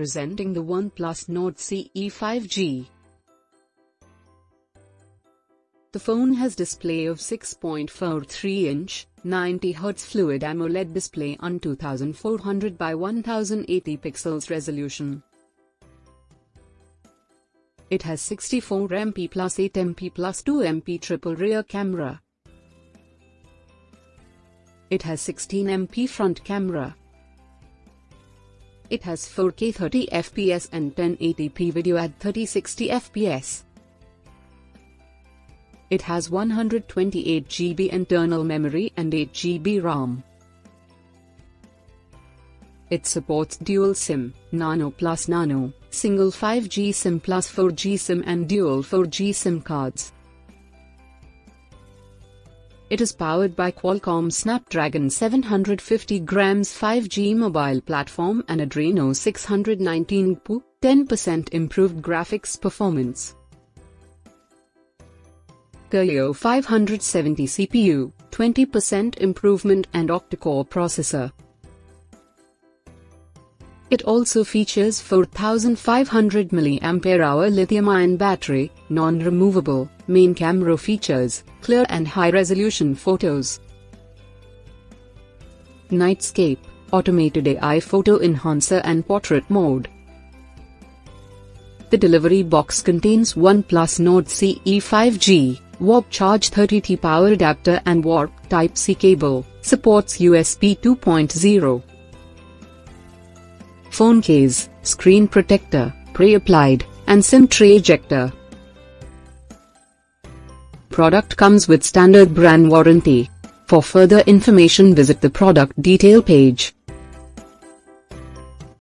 Presenting the OnePlus Nord CE 5G. The phone has display of 6.43 inch, 90 Hz Fluid AMOLED display on 2400 by 1080 pixels resolution. It has 64 MP plus 8 MP plus 2 MP triple rear camera. It has 16 MP front camera. It has 4K 30 FPS and 1080p video at 3060 FPS. It has 128 GB internal memory and 8 GB RAM. It supports dual SIM, Nano plus Nano, single 5G SIM plus 4G SIM and dual 4G SIM cards. It is powered by Qualcomm Snapdragon 750 grams 5G mobile platform and Adreno 619 PU, 10% improved graphics performance. Helio 570 CPU, 20% improvement and octa-core processor. It also features 4500 mAh lithium-ion battery, non-removable, main camera features, clear and high-resolution photos. Nightscape, automated AI photo enhancer and portrait mode. The delivery box contains OnePlus Nord CE 5G, Warp Charge 30T power adapter and Warp Type-C cable, supports USB 2.0 phone case, screen protector, pre-applied, and SIM tray ejector. Product comes with standard brand warranty. For further information visit the product detail page.